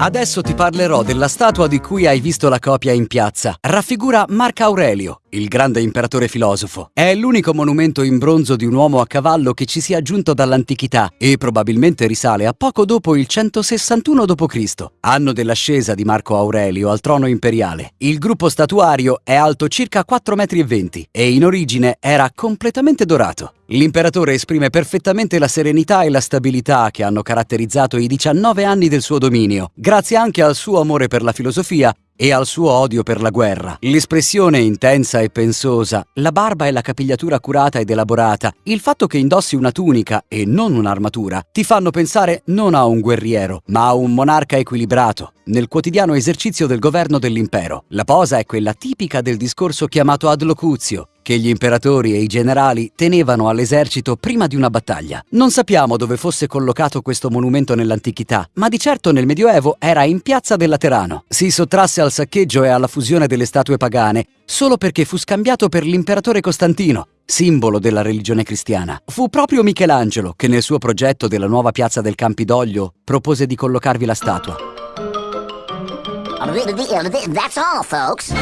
Adesso ti parlerò della statua di cui hai visto la copia in piazza. Raffigura Marco Aurelio, il grande imperatore filosofo. È l'unico monumento in bronzo di un uomo a cavallo che ci sia giunto dall'antichità e probabilmente risale a poco dopo il 161 d.C., anno dell'ascesa di Marco Aurelio al trono imperiale. Il gruppo statuario è alto circa 4,20 m e in origine era completamente dorato. L'imperatore esprime perfettamente la serenità e la stabilità che hanno caratterizzato i 19 anni del suo dominio, grazie anche al suo amore per la filosofia e al suo odio per la guerra. L'espressione intensa e pensosa, la barba e la capigliatura curata ed elaborata, il fatto che indossi una tunica e non un'armatura, ti fanno pensare non a un guerriero, ma a un monarca equilibrato, nel quotidiano esercizio del governo dell'impero. La posa è quella tipica del discorso chiamato ad locuzio, che gli imperatori e i generali tenevano all'esercito prima di una battaglia. Non sappiamo dove fosse collocato questo monumento nell'antichità, ma di certo nel Medioevo era in piazza del Laterano. Si sottrasse al saccheggio e alla fusione delle statue pagane solo perché fu scambiato per l'imperatore Costantino, simbolo della religione cristiana. Fu proprio Michelangelo che nel suo progetto della nuova piazza del Campidoglio propose di collocarvi la statua. That's all, folks.